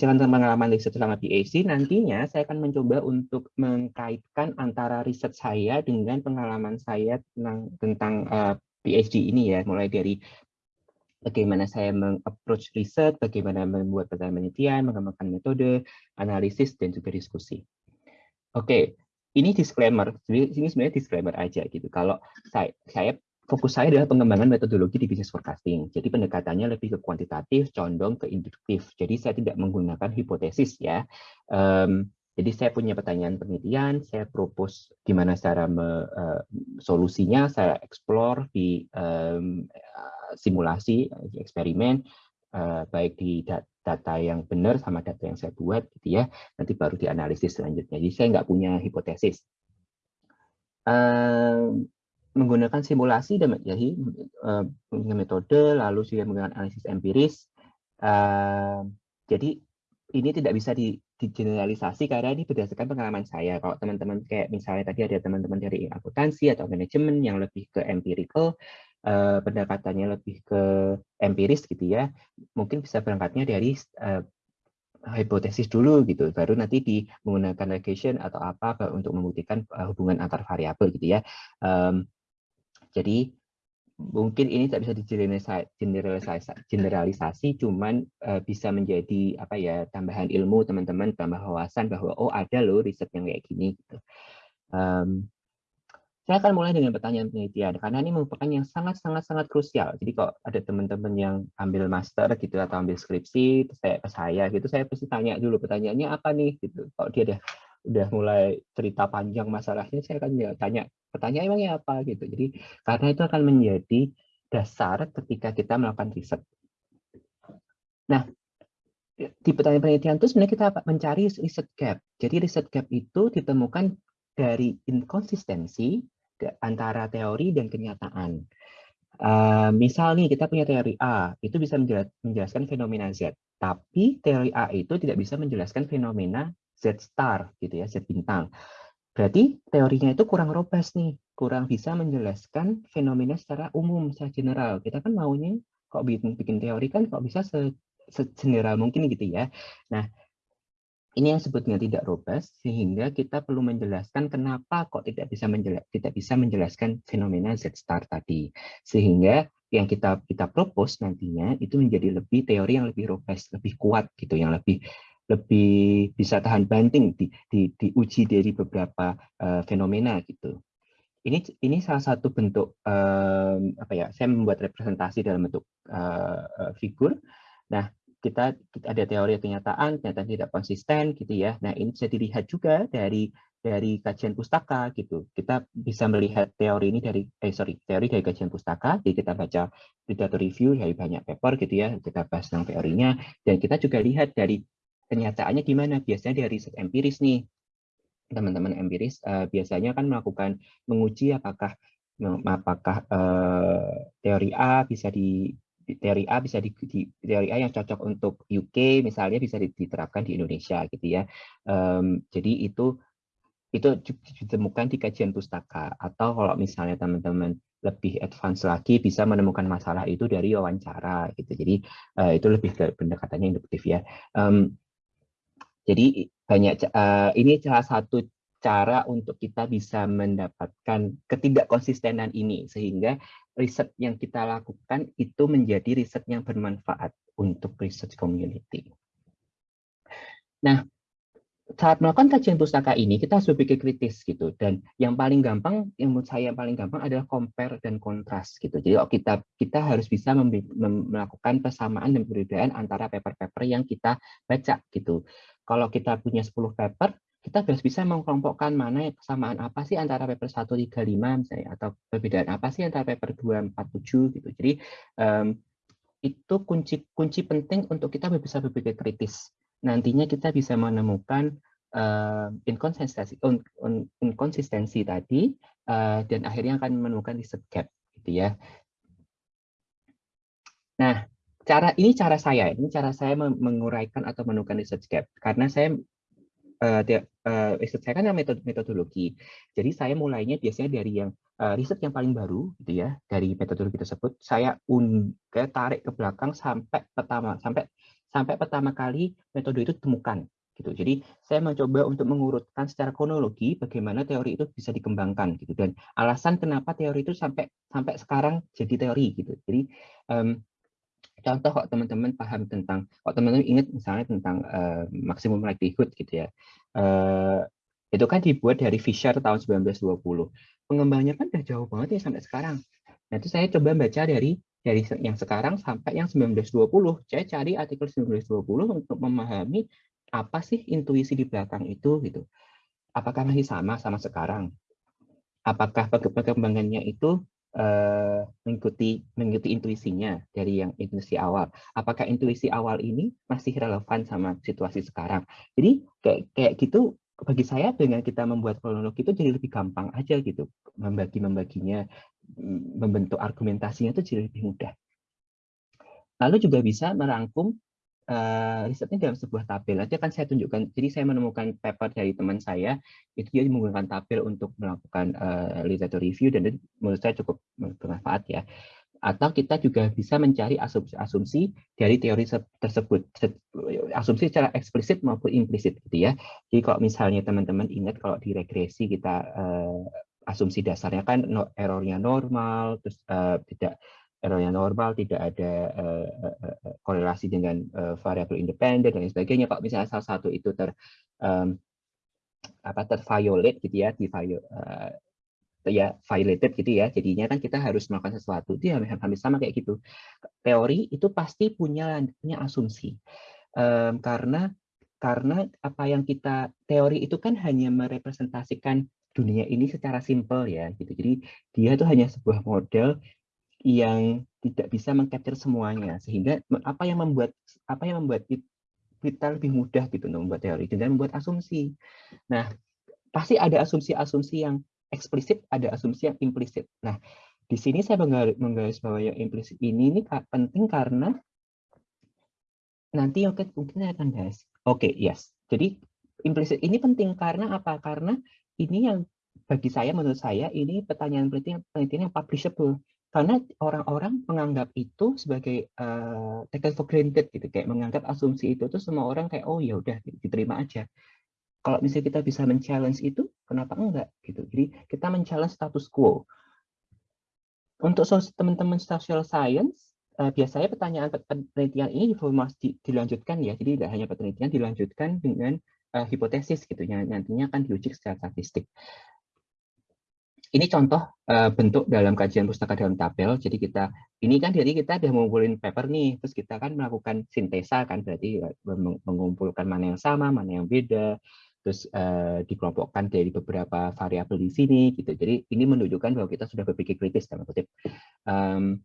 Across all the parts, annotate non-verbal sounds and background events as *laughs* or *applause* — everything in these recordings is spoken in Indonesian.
jalan pengalaman riset selama PhD, nantinya saya akan mencoba untuk mengkaitkan antara riset saya dengan pengalaman saya tentang, tentang uh, PhD ini ya, mulai dari bagaimana saya mengapproach riset, bagaimana membuat penelitian, mengembangkan metode, analisis, dan juga diskusi. Oke, ini disclaimer, ini sebenarnya disclaimer aja gitu. Kalau saya, saya fokus saya adalah pengembangan metodologi di business forecasting. Jadi pendekatannya lebih ke kuantitatif, condong ke induktif. Jadi saya tidak menggunakan hipotesis ya. Um, jadi saya punya pertanyaan penelitian, saya propose gimana cara me, uh, solusinya, saya explore di um, simulasi, eksperimen, uh, baik di data yang benar sama data yang saya buat, gitu ya. Nanti baru dianalisis selanjutnya. Jadi saya nggak punya hipotesis. Menggunakan simulasi dan jadi uh, metode lalu juga menggunakan analisis empiris. Uh, jadi ini tidak bisa di, digeneralisasi karena ini berdasarkan pengalaman saya. Kalau teman-teman kayak misalnya tadi ada teman-teman dari akuntansi atau manajemen yang lebih ke empirical uh, pendekatannya lebih ke empiris gitu ya mungkin bisa berangkatnya dari uh, hipotesis dulu gitu. Baru nanti di menggunakan regression atau apa untuk membuktikan hubungan antar variabel gitu ya. Um, jadi mungkin ini tidak bisa digeneralisasi, generalisasi, cuman uh, bisa menjadi apa ya tambahan ilmu teman-teman, tambah wawasan bahwa oh ada loh riset yang kayak gini. Gitu. Um, saya akan mulai dengan pertanyaan penelitian karena ini merupakan yang sangat sangat sangat krusial. Jadi kok ada teman-teman yang ambil master gitu atau ambil skripsi, saya ke saya gitu, saya pasti tanya dulu pertanyaannya apa nih gitu. Kok dia ada udah mulai cerita panjang masalahnya, saya akan ya tanya pertanyaan emangnya apa gitu. Jadi karena itu akan menjadi dasar ketika kita melakukan riset. Nah, di pertanyaan penelitian itu sebenarnya kita mencari riset gap. Jadi riset gap itu ditemukan dari inkonsistensi antara teori dan kenyataan. Uh, misal nih kita punya teori A, itu bisa menjelaskan fenomena Z. Tapi teori A itu tidak bisa menjelaskan fenomena Z star gitu ya, Z bintang. Berarti teorinya itu kurang robust nih, kurang bisa menjelaskan fenomena secara umum, secara general. Kita kan maunya kok bikin, bikin teori kan kok bisa se, general mungkin gitu ya. Nah, ini yang sebutnya tidak robust sehingga kita perlu menjelaskan kenapa kok tidak bisa menjelas, tidak bisa menjelaskan fenomena Z star tadi. Sehingga yang kita kita propose nantinya itu menjadi lebih teori yang lebih robust, lebih kuat gitu, yang lebih lebih bisa tahan banting di, di, diuji dari beberapa uh, fenomena gitu. Ini ini salah satu bentuk um, apa ya? Saya membuat representasi dalam bentuk uh, figur. Nah, kita, kita ada teori kenyataan, ternyata tidak konsisten gitu ya. Nah, ini bisa dilihat juga dari dari kajian pustaka gitu. Kita bisa melihat teori ini dari eh sorry, teori dari kajian pustaka. Jadi kita baca literatur review dari banyak paper gitu ya, kita bahas tentang teorinya dan kita juga lihat dari kenyataannya gimana? Biasanya dari riset empiris nih, teman-teman empiris uh, biasanya kan melakukan menguji apakah apakah uh, teori A bisa di teori A bisa di, di teori A yang cocok untuk UK misalnya bisa diterapkan di Indonesia gitu ya. Um, jadi itu itu ditemukan di kajian pustaka atau kalau misalnya teman-teman lebih advance lagi bisa menemukan masalah itu dari wawancara gitu. Jadi uh, itu lebih pendekatannya induktif ya. Um, jadi banyak uh, ini salah satu cara untuk kita bisa mendapatkan ketidakkonsistenan ini sehingga riset yang kita lakukan itu menjadi riset yang bermanfaat untuk research community. Nah, saat melakukan kajian pustaka ini kita harus berpikir kritis gitu. Dan yang paling gampang yang menurut saya yang paling gampang adalah compare dan kontras gitu. Jadi oh, kita kita harus bisa melakukan persamaan dan perbedaan antara paper-paper yang kita baca gitu kalau kita punya 10 paper, kita harus bisa mengkelompokkan mana kesamaan apa sih antara paper 135 misalnya atau perbedaan apa sih antara paper 247 gitu. Jadi um, itu kunci kunci penting untuk kita bisa berpikir kritis. Nantinya kita bisa menemukan uh, inkonsistensi un, un, inkonsistensi tadi uh, dan akhirnya akan menemukan riset gap gitu ya. Nah, cara ini cara saya ini cara saya menguraikan atau menemukan research gap karena saya uh, uh, riset saya kan metode metodologi jadi saya mulainya biasanya dari yang uh, riset yang paling baru gitu ya dari metodologi tersebut saya un tarik ke belakang sampai pertama sampai sampai pertama kali metode itu ditemukan gitu. Jadi saya mencoba untuk mengurutkan secara kronologi bagaimana teori itu bisa dikembangkan gitu dan alasan kenapa teori itu sampai sampai sekarang jadi teori gitu. Jadi um, contoh kok teman-teman paham tentang kok teman-teman ingat misalnya tentang uh, maksimum likelihood gitu ya. Uh, itu kan dibuat dari Fisher tahun 1920. Pengembangannya kan udah jauh banget ya sampai sekarang. Nah, itu saya coba baca dari dari yang sekarang sampai yang 1920. Saya cari artikel 1920 untuk memahami apa sih intuisi di belakang itu gitu. Apakah masih sama sama sekarang? Apakah perkembangannya itu uh, mengikuti mengikuti intuisinya dari yang intuisi awal? Apakah intuisi awal ini masih relevan sama situasi sekarang? Jadi kayak kayak gitu bagi saya dengan kita membuat kronologi itu jadi lebih gampang aja gitu membagi membaginya membentuk argumentasinya itu jadi lebih mudah. Lalu juga bisa merangkum uh, risetnya dalam sebuah tabel. Nanti akan saya tunjukkan. Jadi saya menemukan paper dari teman saya, itu dia menggunakan tabel untuk melakukan uh, literature review dan menurut saya cukup bermanfaat ya. Atau kita juga bisa mencari asumsi-asumsi dari teori tersebut, asumsi secara eksplisit maupun implisit gitu ya. Jadi kalau misalnya teman-teman ingat kalau di regresi kita uh, asumsi dasarnya kan errornya normal, terus uh, tidak errornya normal, tidak ada uh, uh, korelasi dengan uh, variabel independen dan sebagainya. Kalau misalnya salah satu itu ter um, apa terviolate gitu ya, di uh, ya violated gitu ya. Jadinya kan kita harus melakukan sesuatu. Itu hampir, hampir sama kayak gitu. Teori itu pasti punya punya asumsi. Um, karena karena apa yang kita teori itu kan hanya merepresentasikan dunia ini secara simpel ya gitu. Jadi dia itu hanya sebuah model yang tidak bisa mengcapture semuanya sehingga apa yang membuat apa yang membuat kita lebih mudah gitu untuk membuat teori dengan membuat asumsi. Nah, pasti ada asumsi-asumsi yang eksplisit, ada asumsi yang implisit. Nah, di sini saya menggaris bahwa yang implisit ini ini penting karena nanti oke mungkin saya akan bahas. Oke, okay, yes. Jadi implisit ini penting karena apa? Karena ini yang bagi saya menurut saya ini pertanyaan penelitian penelitian yang publishable karena orang-orang menganggap itu sebagai uh, taken for granted gitu kayak menganggap asumsi itu tuh semua orang kayak oh ya udah diterima aja. Kalau misalnya kita bisa men-challenge itu kenapa enggak gitu? Jadi kita men-challenge status quo. Untuk teman-teman social science uh, biasanya pertanyaan penelitian ini diformasi dilanjutkan ya. Jadi tidak hanya penelitian dilanjutkan dengan uh, hipotesis gitu. Yang nantinya akan diuji secara statistik ini contoh uh, bentuk dalam kajian pustaka dalam tabel. Jadi kita ini kan jadi kita sudah mengumpulin paper nih, terus kita kan melakukan sintesa kan berarti eh, mengumpulkan mana yang sama, mana yang beda, terus uh, dikelompokkan dari beberapa variabel di sini gitu. Jadi ini menunjukkan bahwa kita sudah berpikir kritis dalam kutip. Um,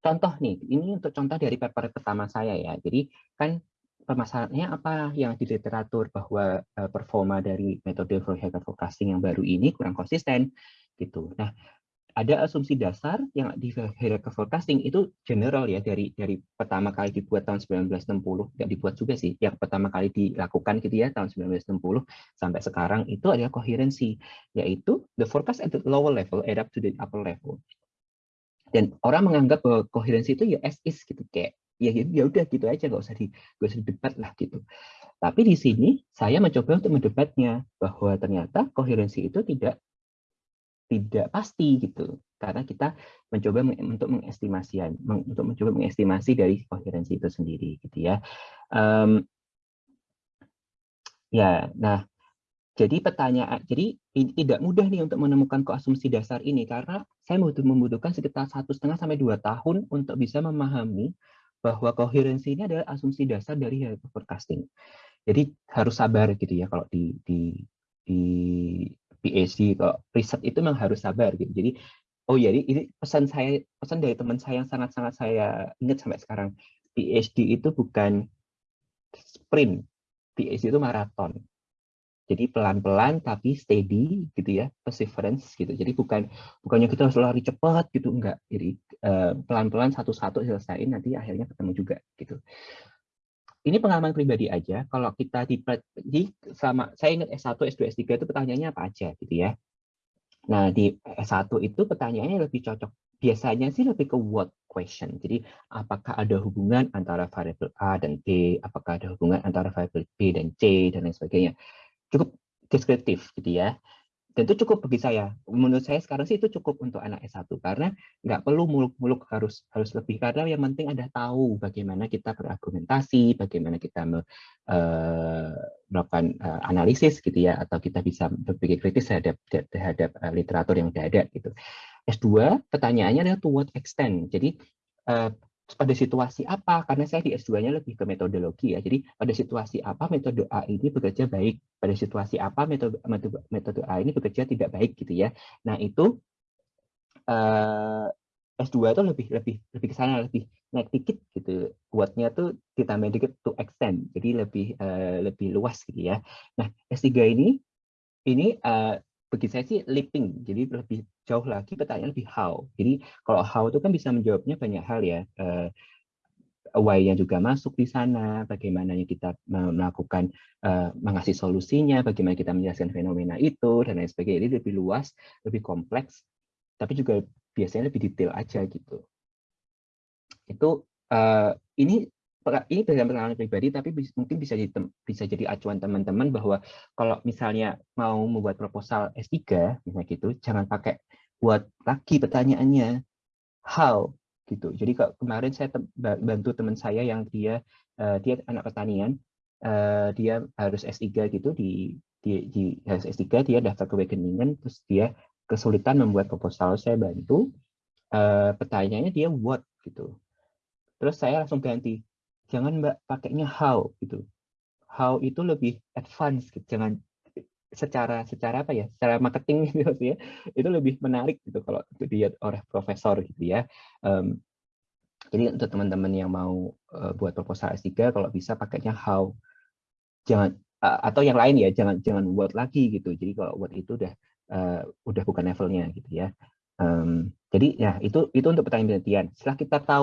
contoh nih, ini untuk contoh dari paper pertama saya ya. Jadi kan permasalahannya apa yang di literatur bahwa uh, performa dari metode Fourier forecasting yang baru ini kurang konsisten gitu. Nah, ada asumsi dasar yang di Fourier forecasting itu general ya dari dari pertama kali dibuat tahun 1960 tidak dibuat juga sih yang pertama kali dilakukan gitu ya tahun 1960 sampai sekarang itu adalah koherensi yaitu the forecast at the lower level up to the upper level dan orang menganggap bahwa koherensi itu ya as is gitu kayak ya ya udah gitu aja nggak usah di gak usah debat lah gitu. Tapi di sini saya mencoba untuk mendebatnya bahwa ternyata koherensi itu tidak tidak pasti gitu. Karena kita mencoba untuk mengestimasi untuk mencoba mengestimasi dari koherensi itu sendiri gitu ya. Um, ya nah jadi pertanyaan jadi tidak mudah nih untuk menemukan koasumsi dasar ini. Karena saya membutuhkan sekitar satu setengah sampai dua tahun untuk bisa memahami bahwa koherensi ini adalah asumsi dasar dari forecasting. Jadi harus sabar gitu ya kalau di di di PhD kalau riset itu memang harus sabar gitu. Jadi oh ya ini pesan saya pesan dari teman saya yang sangat-sangat saya ingat sampai sekarang PhD itu bukan sprint, PhD itu maraton. Jadi pelan-pelan tapi steady gitu ya, perseverance gitu. Jadi bukan bukannya kita harus lari cepat gitu enggak. Jadi eh, pelan-pelan satu-satu selesaiin nanti akhirnya ketemu juga gitu. Ini pengalaman pribadi aja. Kalau kita di, sama saya ingat S1, S2, S3 itu pertanyaannya apa aja gitu ya. Nah, di S1 itu pertanyaannya lebih cocok biasanya sih lebih ke what question. Jadi apakah ada hubungan antara variabel A dan B, apakah ada hubungan antara variabel B dan C dan lain sebagainya. Cukup deskriptif gitu ya. Dan itu cukup bagi saya. Menurut saya sekarang sih itu cukup untuk anak S1 karena nggak perlu muluk-muluk harus harus lebih karena yang penting ada tahu bagaimana kita berargumentasi, bagaimana kita me, uh, melakukan uh, analisis gitu ya atau kita bisa berpikir kritis terhadap terhadap uh, literatur yang sudah ada gitu. S2 pertanyaannya adalah to what extent. Jadi pada situasi apa? Karena saya di S2-nya lebih ke metodologi ya. Jadi pada situasi apa metode A ini bekerja baik, pada situasi apa metode metode, A ini bekerja tidak baik gitu ya. Nah itu uh, S2 itu lebih lebih lebih ke sana lebih naik dikit gitu. What-nya tuh ditambah dikit to extend. Jadi lebih uh, lebih luas gitu ya. Nah, S3 ini ini uh, bagi saya sih leaping, jadi lebih jauh lagi pertanyaan lebih how. Jadi kalau how itu kan bisa menjawabnya banyak hal ya. Uh, why-nya juga masuk di sana, bagaimana kita melakukan uh, mengasih solusinya, bagaimana kita menjelaskan fenomena itu dan lain sebagainya. Jadi lebih luas, lebih kompleks, tapi juga biasanya lebih detail aja gitu. Itu uh, ini ini berdasarkan pengalaman pribadi, tapi mungkin bisa jadi, bisa jadi acuan teman-teman bahwa kalau misalnya mau membuat proposal S3, misalnya gitu, jangan pakai buat lagi pertanyaannya. How? Gitu. Jadi kalau kemarin saya bantu teman saya yang dia uh, dia anak pertanian, uh, dia harus S3 gitu di di, di harus S3 dia daftar ke Wageningen terus dia kesulitan membuat proposal saya bantu uh, pertanyaannya dia what? Gitu. Terus saya langsung ganti jangan mbak pakainya how gitu. How itu lebih advance gitu. jangan secara secara apa ya secara marketing *laughs* gitu ya itu lebih menarik gitu kalau dilihat oleh profesor gitu ya. Um, jadi untuk teman-teman yang mau uh, buat proposal S3 kalau bisa pakainya how. Jangan uh, atau yang lain ya jangan jangan what lagi gitu. Jadi kalau what itu udah uh, udah bukan levelnya gitu ya. Um, jadi ya itu itu untuk pertanyaan penelitian. Setelah kita tahu